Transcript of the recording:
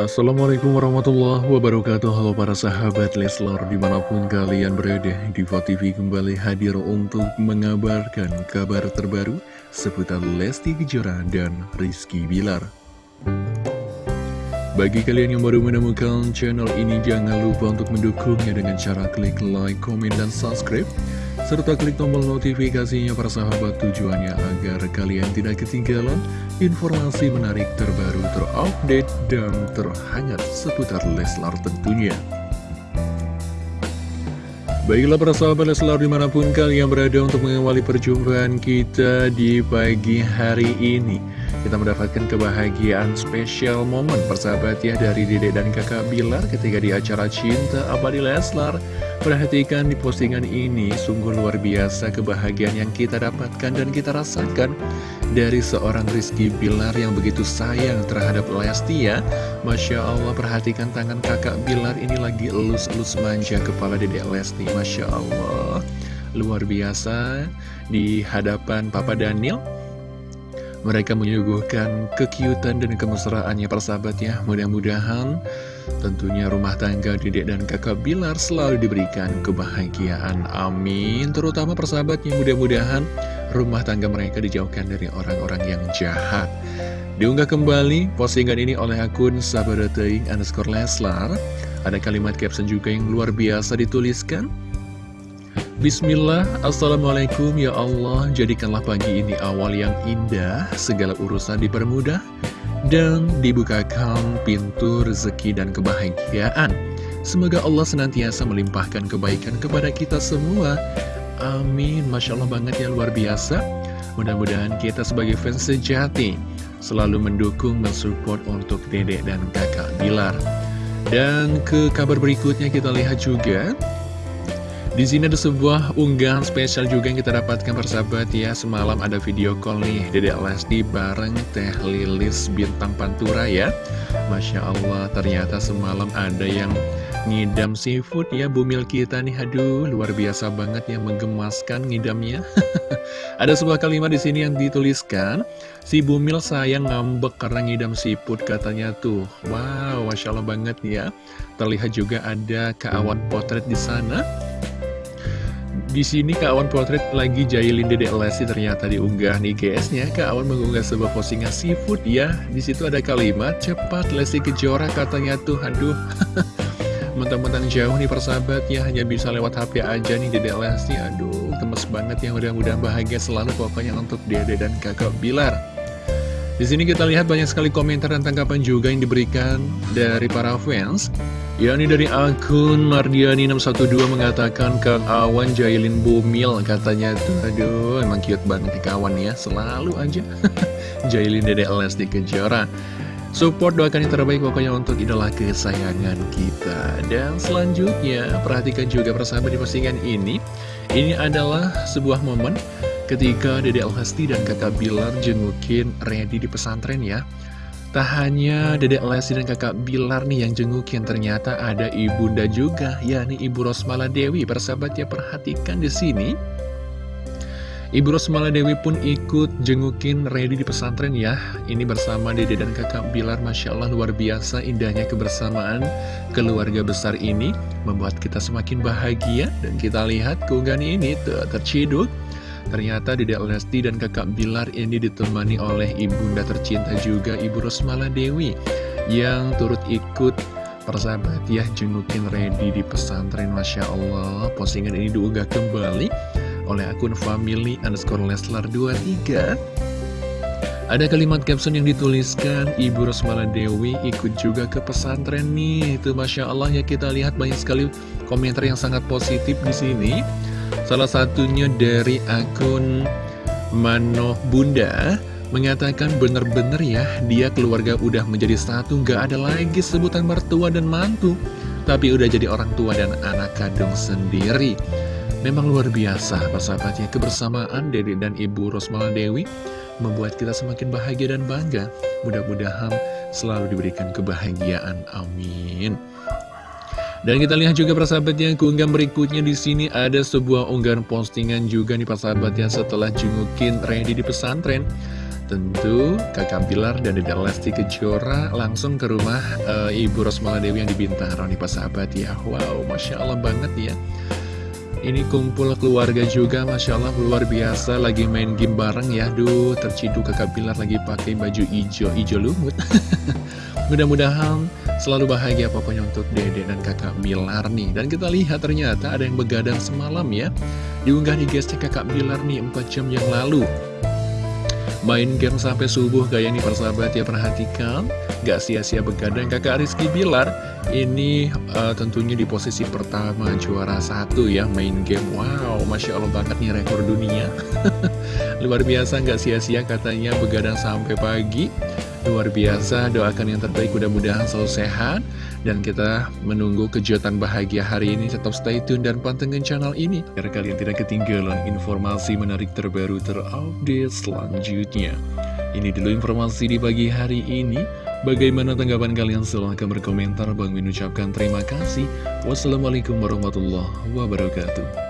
Assalamualaikum warahmatullahi wabarakatuh. Halo para sahabat Leslar Di mana pun kalian berada Diva TV kembali hadir untuk mengabarkan kabar terbaru Seputar Lesti Kejora dan Rizky Bilar Bagi kalian yang baru menemukan channel ini Jangan lupa untuk mendukungnya dengan cara klik like, komen, dan subscribe serta klik tombol notifikasinya para sahabat tujuannya agar kalian tidak ketinggalan informasi menarik terbaru terupdate dan terhangat seputar Leslar tentunya. Baiklah para sahabat Leslar di mana pun kalian berada untuk mengawali perjumpaan kita di pagi hari ini. Kita mendapatkan kebahagiaan spesial momen persahabat ya dari Dede dan kakak Bilar ketika di acara Cinta Abadi Leslar. Perhatikan di postingan ini, sungguh luar biasa kebahagiaan yang kita dapatkan dan kita rasakan dari seorang Rizky Bilar yang begitu sayang terhadap Lesti ya. Masya Allah, perhatikan tangan kakak Bilar ini lagi elus-elus manja kepala Dede Lesti. Masya Allah, luar biasa di hadapan Papa Daniel mereka menyuguhkan kekiutan dan kemesraannya persahabat ya Mudah-mudahan tentunya rumah tangga dedek dan kakak Bilar selalu diberikan kebahagiaan. Amin. Terutama persahabatnya mudah-mudahan rumah tangga mereka dijauhkan dari orang-orang yang jahat. Diunggah kembali postingan ini oleh akun sabadoteing underscore leslar. Ada kalimat caption juga yang luar biasa dituliskan Bismillah, Assalamualaikum ya Allah. Jadikanlah pagi ini awal yang indah. Segala urusan dipermudah Dan dibukakan pintu rezeki dan kebahagiaan. Semoga Allah senantiasa melimpahkan kebaikan kepada kita semua. Amin. Masya Allah banget ya luar biasa. Mudah-mudahan kita sebagai fans sejati Selalu mendukung, mensupport untuk dedek dan kakak Bilar. Dan ke kabar berikutnya kita lihat juga di sini ada sebuah unggahan spesial juga yang kita dapatkan persahabat ya. Semalam ada video call nih Dedek Lesti bareng Teh Lilis Bintang Pantura ya. Masya Allah ternyata semalam ada yang ngidam seafood ya Bumil kita nih Aduh luar biasa banget ya menggemaskan ngidamnya. Ada sebuah kalimat di sini yang dituliskan Si Bumil sayang ngambek karena ngidam seafood katanya tuh. Wow Masya Allah banget ya. Terlihat juga ada keawan potret di sana di sini Kak Awan Potret lagi jahilin Dedek Lesti ternyata diunggah nih GS-nya. Kak Awan mengunggah sebuah postingan seafood ya. Di situ ada kalimat cepat Lesti Kejora katanya tuh. Aduh. Mentang-mentang jauh nih persahabat ya hanya bisa lewat HP aja nih Dedek Lesti. Aduh, gemes banget ya. Mudah-mudahan bahagia selalu pokoknya untuk Dede dan Kakak Bilar. Di sini kita lihat banyak sekali komentar dan tanggapan juga yang diberikan dari para fans yakni dari akun Mardiani612 mengatakan Kang Awan Jailin Bumil katanya. Tuh aduh emang cute banget nih kawan ya. Selalu aja Jailin Dede Lesti Kejora. Support doakan yang terbaik pokoknya untuk idola kesayangan kita. Dan selanjutnya perhatikan juga persahabat di postingan ini. Ini adalah sebuah momen ketika Dede Lesti dan kakak Bilar jengukin Ready di pesantren ya Tak hanya Dedek Lesti dan kakak Bilar nih yang jengukin ternyata ada ibunda juga, yakni Ibu Rosmala Dewi. Persahabat ya perhatikan di sini. Ibu Rosmala Dewi pun ikut jengukin ready di pesantren ya. Ini bersama Dede dan kakak Bilar, Masya Allah luar biasa indahnya kebersamaan keluarga besar ini. Membuat kita semakin bahagia dan kita lihat keunggahan ini tuh terciduk Ternyata Dedek Lesti dan kakak Bilar ini ditemani oleh ibunda tercinta juga Ibu Rosmala Dewi yang turut ikut persahabat ya jengukin ready di pesantren Masya Allah. Postingan ini diunggah kembali oleh akun family underscore Leslar 23 ada kalimat caption yang dituliskan Ibu Rosmala Dewi ikut juga ke pesantren nih. Itu Masya Allah ya kita lihat banyak sekali komentar yang sangat positif di sini Salah satunya dari akun Manoh Bunda mengatakan bener-bener ya dia keluarga udah menjadi satu gak ada lagi sebutan mertua dan mantu tapi udah jadi orang tua dan anak kandung sendiri. Memang luar biasa persahabatnya kebersamaan Dede dan Ibu Rosmala Dewi membuat kita semakin bahagia dan bangga. Mudah-mudahan selalu diberikan kebahagiaan. Amin dan kita lihat juga persahabatnya keunggahan berikutnya di sini ada sebuah unggahan postingan juga nih persahabatnya setelah jengukin Randy di pesantren. Tentu kakak Bilar dan Dede Lesti Kejora langsung ke rumah uh, Ibu Rosmala Dewi yang di Bintaro nih Pak sahabat ya. Wow, Masya Allah banget ya. Ini kumpul keluarga juga Masya Allah luar biasa. Lagi main game bareng ya. Duh terciduk kakak Bilar lagi pakai baju hijau, hijau lumut. Mudah-mudahan selalu bahagia pokoknya untuk Dede dan kakak Bilar nih. Dan kita lihat ternyata ada yang begadang semalam ya. Diunggah di gestek kakak Bilar nih 4 jam yang lalu. Main game sampai subuh kayak ini persahabat ya perhatikan. Gak sia-sia begadang kakak Rizky Bilar. Ini uh, tentunya di posisi pertama juara satu ya main game. Wow Masya Allah banget nih rekor dunia. Luar biasa gak sia-sia katanya begadang sampai pagi Luar biasa doakan yang terbaik mudah-mudahan selalu sehat. Dan kita menunggu kejutan bahagia hari ini Tetap stay tune dan pantengin channel ini. Biar kalian tidak ketinggalan informasi menarik terbaru terupdate selanjutnya. Ini dulu informasi di pagi hari ini. Bagaimana tanggapan kalian? Silahkan berkomentar. Bang Min ucapkan terima kasih. Wassalamualaikum warahmatullahi wabarakatuh